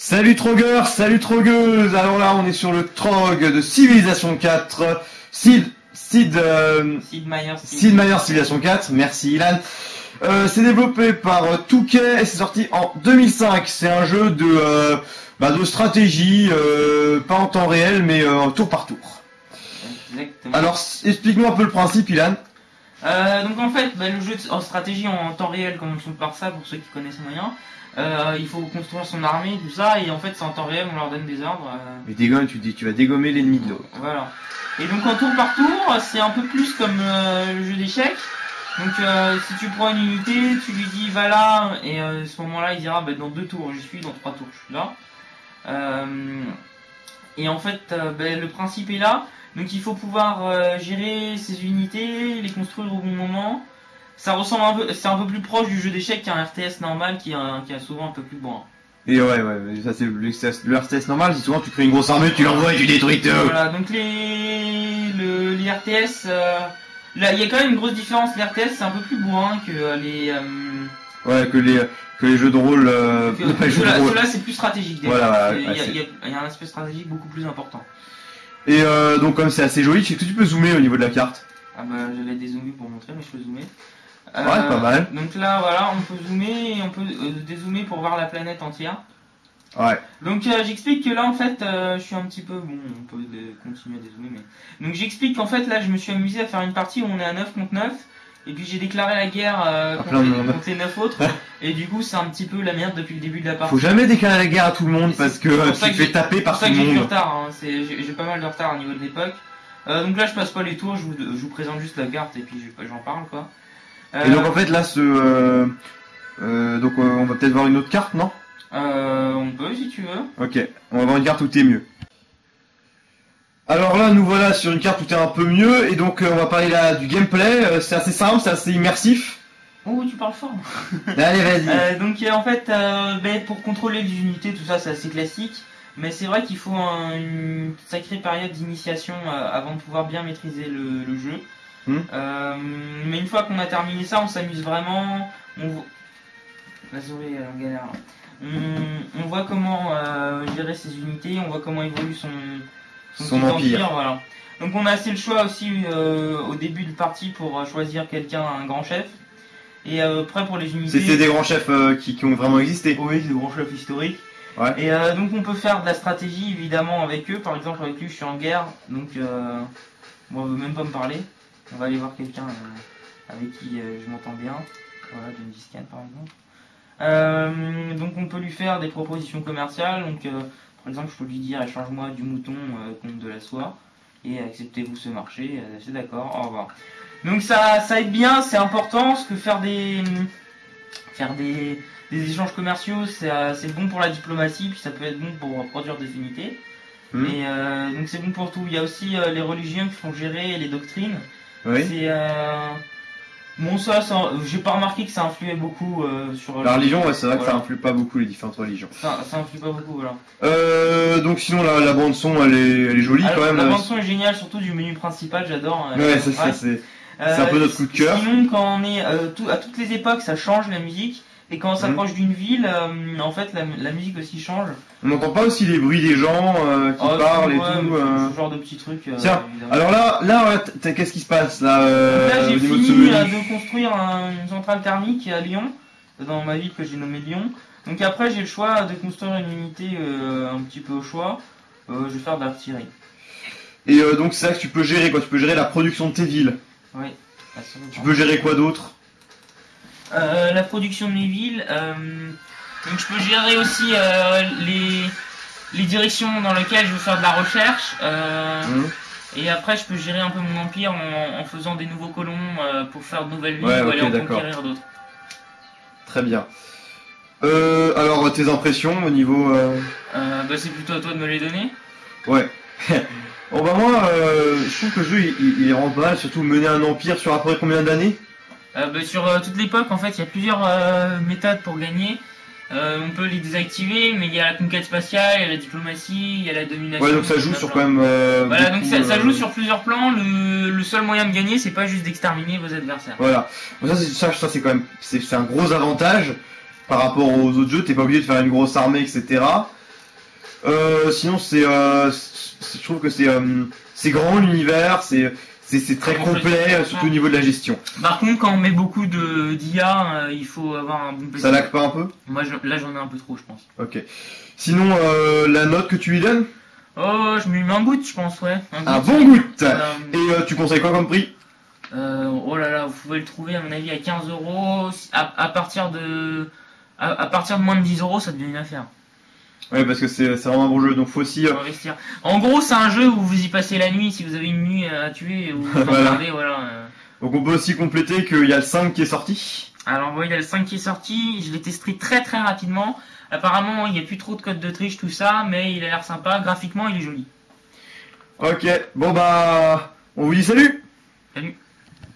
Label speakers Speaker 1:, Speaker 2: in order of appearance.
Speaker 1: Salut Trogueur, salut Trogueuse Alors là, on est sur le Trog de Civilisation 4. Sid, Sid, euh,
Speaker 2: Sid Meier.
Speaker 1: Sid Meier Civilization 4. Merci Ilan. Euh, c'est développé par euh, Touquet et c'est sorti en 2005. C'est un jeu de, euh, bah, de stratégie, euh, pas en temps réel, mais euh, tour par tour.
Speaker 2: Exactement.
Speaker 1: Alors, explique-nous un peu le principe, Ilan.
Speaker 2: Euh, donc en fait, bah, le jeu en stratégie en temps réel, commençons par ça pour ceux qui connaissent moyen. Euh, il faut construire son armée, tout ça, et en fait c'est en temps réel, on leur donne des ordres. euh,
Speaker 1: Mais dégomme, tu dis, tu vas dégommer l'ennemi de l'autre.
Speaker 2: Voilà. Et donc en tour par tour, c'est un peu plus comme euh, le jeu d'échecs. Donc si tu prends une unité, tu lui dis va là, et à ce moment-là il dira bah, dans deux tours je suis, dans trois tours je suis là. Et en fait euh, bah, le principe est là, donc il faut pouvoir euh, gérer ses unités, les construire au bon moment. Ça ressemble un peu, c'est un peu plus proche du jeu d'échecs qu'un RTS normal qui est, qui est souvent un peu plus bon.
Speaker 1: Et ouais, ouais, mais ça c'est le, le RTS normal, c'est souvent tu crées une grosse armée, tu l'envoies et tu détruis tout.
Speaker 2: Voilà, donc les, le, les RTS, euh, là, il y a quand même une grosse différence. Les RTS, c'est un peu plus bourrin que euh, les. Euh,
Speaker 1: Ouais, que les, que les jeux de rôle, euh,
Speaker 2: ceux-là, c'est plus stratégique. déjà.
Speaker 1: Voilà,
Speaker 2: il, y a,
Speaker 1: ouais,
Speaker 2: il y a- il y a un aspect stratégique beaucoup plus important.
Speaker 1: Et euh, donc comme c'est assez joli, est-ce que tu peux zoomer au niveau de la carte?
Speaker 2: Ah bah, j'allais dézoomer pour montrer, mais je peux zoomer.
Speaker 1: Ouais, pas mal.
Speaker 2: Donc là, voilà, on peut zoomer et on peut euh, dézoomer pour voir la planète entière.
Speaker 1: Ouais.
Speaker 2: Donc euh, j'explique que là en fait euh, je suis un petit peu bon on peut euh, continuer à dézoomer mais donc j'explique qu'en fait là je me suis amusé à faire une partie où on est à 9 contre 9 et puis j'ai déclaré la guerre euh, contre, les,
Speaker 1: monde.
Speaker 2: contre les 9 autres et du coup c'est un petit peu la merde depuis le début de la partie.
Speaker 1: Faut jamais déclarer la guerre à tout le monde parce que
Speaker 2: pour
Speaker 1: euh,
Speaker 2: ça
Speaker 1: tu te
Speaker 2: que
Speaker 1: fais taper
Speaker 2: C'est pour
Speaker 1: par
Speaker 2: ça
Speaker 1: tout
Speaker 2: que
Speaker 1: le
Speaker 2: j'ai du
Speaker 1: monde.
Speaker 2: retard, hein. j'ai pas mal de retard au niveau de l'époque. Euh, donc là je passe pas les tours, je vous, je vous présente juste la carte et puis je- j'en parle quoi. Euh,
Speaker 1: Et donc en fait là ce... Euh, euh, donc euh, on va peut-être voir une autre carte, non?
Speaker 2: Euh, on peut si tu veux.
Speaker 1: Ok, on va voir une carte où t'es mieux. Alors là, nous voilà sur une carte où t'es un peu mieux, et donc euh, on va parler là du gameplay. Euh, c'est assez simple, c'est assez immersif.
Speaker 2: Oh tu parles fort.
Speaker 1: Allez, vas-y.
Speaker 2: Euh, donc en fait, ben, pour contrôler les unités, tout ça, c'est assez classique. Mais c'est vrai qu'il faut un- une sacrée période d'initiation avant de pouvoir bien maîtriser le, le jeu.
Speaker 1: Hmm.
Speaker 2: Mais une fois qu'on a terminé ça, on s'amuse vraiment. On en galère. là. On, on voit comment gérer ses unités, on voit comment évolue son,
Speaker 1: Son empire.
Speaker 2: voilà. Donc on a assez le choix aussi euh, au début de partie pour euh, choisir quelqu'un, un grand chef. Et euh, après pour les unités.
Speaker 1: C'était des grands chefs qui, qui ont vraiment existé.
Speaker 2: Oui, des grands chefs historiques.
Speaker 1: Ouais.
Speaker 2: Et donc on peut faire de la stratégie évidemment avec eux. Par exemple avec lui je suis en guerre, donc bon, on veut même pas me parler. On va aller voir quelqu'un avec qui je m'entends bien. Voilà, Gengis Khan par exemple. Euh, donc on peut lui faire des propositions commerciales. Donc euh, par exemple je peux lui dire échange-moi du mouton euh, contre de la soie et acceptez-vous ce marché. Euh, c'est d'accord. Au revoir. Donc ça, ça aide bien, c'est important parce que faire des faire des des échanges commerciaux, c'est euh, c'est bon pour la diplomatie, puis ça peut être bon pour produire des unités. Et euh, donc c'est bon pour tout. Il y a aussi euh, les religions qui font gérer les doctrines.
Speaker 1: Oui.
Speaker 2: C'est euh... bon ça, ça j'ai pas remarqué que ça influait beaucoup euh, sur
Speaker 1: La religion, ouais, c'est vrai que ça influe pas beaucoup les différentes religions.
Speaker 2: Ça, ça influe pas beaucoup, voilà.
Speaker 1: Euh, donc sinon la, la bande son, elle est, elle est jolie
Speaker 2: Alors,
Speaker 1: quand même.
Speaker 2: la
Speaker 1: euh,
Speaker 2: bande son est géniale, surtout du menu principal, j'adore. euh,
Speaker 1: Ouais, c'est ça, c'est. C'est un peu notre coup de cœur.
Speaker 2: Sinon, quand on est euh, tout- à toutes les époques, ça change la musique. Et quand on
Speaker 1: Mhm.
Speaker 2: s'approche d'une ville, euh, en fait, la, la musique aussi change.
Speaker 1: On n'entend pas aussi les bruits des gens euh, qui
Speaker 2: Oh,
Speaker 1: parlent et tout. euh.
Speaker 2: Ce genre de petits trucs.
Speaker 1: Tiens. Alors là, là, qu'est-ce qui se passe là,
Speaker 2: là, j'ai fini de construire un- une centrale thermique à Lyon, dans ma ville que j'ai nommée Lyon. Donc après, j'ai le choix de construire une unité un petit peu au choix. Je vais faire de l'artillerie.
Speaker 1: Et donc c'est ça que tu peux gérer quoi. Tu peux gérer la production de tes villes.
Speaker 2: Oui. absolument.
Speaker 1: Tu peux gérer quoi d'autre?
Speaker 2: La production de mes villes. euh, donc je peux gérer aussi euh, les, les directions dans lesquelles je veux faire de la recherche. euh,
Speaker 1: Hum.
Speaker 2: et après, je peux gérer un peu mon empire en, en faisant des nouveaux colons euh, pour faire de nouvelles villes
Speaker 1: Ouais,
Speaker 2: ou aller en conquérir d'autres.
Speaker 1: Très bien. Euh, alors tes impressions au niveau. euh,
Speaker 2: Euh, bah, c'est plutôt à toi de me les donner.
Speaker 1: Ouais. bon bah moi, euh, je trouve que le jeu il, il- il est pas mal, surtout mener un empire sur après combien d'années?
Speaker 2: Euh, bah, sur euh, toute l'époque, en fait, il y a plusieurs euh, méthodes pour gagner. Euh, on peut les désactiver, mais il y a la conquête spatiale, il y a la diplomatie, il y a la domination.
Speaker 1: Ouais, donc ça joue sur quand même. euh,
Speaker 2: Voilà, donc ça,
Speaker 1: euh,
Speaker 2: joue sur plusieurs plans. Le, le seul moyen de gagner, c'est pas juste d'exterminer vos adversaires.
Speaker 1: Voilà. Bon, ça, c'est, ça, ça, c'est quand même, c'est, un gros avantage par rapport aux autres jeux. T'es pas obligé de faire une grosse armée, etc. Euh, sinon, c'est, euh, je trouve que c'est, euh, c'est grand l'univers, c'est, c'est, très complet, surtout au niveau de la gestion.
Speaker 2: Par contre, quand on met beaucoup de d'IA, euh, il faut avoir un bon PC.
Speaker 1: Ça lag pas un peu?
Speaker 2: Moi, je- là, j'en ai un peu trop, je pense.
Speaker 1: Ok. Sinon, euh, la note que tu lui donnes?
Speaker 2: Oh, je me mets un boot, je pense, ouais.
Speaker 1: Un bon goût
Speaker 2: Euh,
Speaker 1: Et euh, tu conseilles quoi comme prix?
Speaker 2: euh, oh là là, vous pouvez le trouver, à mon avis, à 15 euros. À, à partir de... À, à partir de moins de 10 euros, ça devient une affaire.
Speaker 1: Ouais, parce que c'est, vraiment un bon jeu, donc faut aussi... euh,
Speaker 2: Faut investir. En gros, c'est un jeu où vous y passez la nuit, si vous avez une nuit à tuer, ou vous
Speaker 1: Voilà.
Speaker 2: regardez, voilà. euh.
Speaker 1: Donc on peut aussi compléter qu'il y a le 5 qui est sorti.
Speaker 2: Alors, voilà, il y a le 5 qui est sorti, je l'ai testé très très rapidement. Apparemment, il n'y a plus trop de code de triche, tout ça, mais il a l'air sympa. Graphiquement, il est joli.
Speaker 1: Ok, bon bah... On vous dit salut
Speaker 2: Salut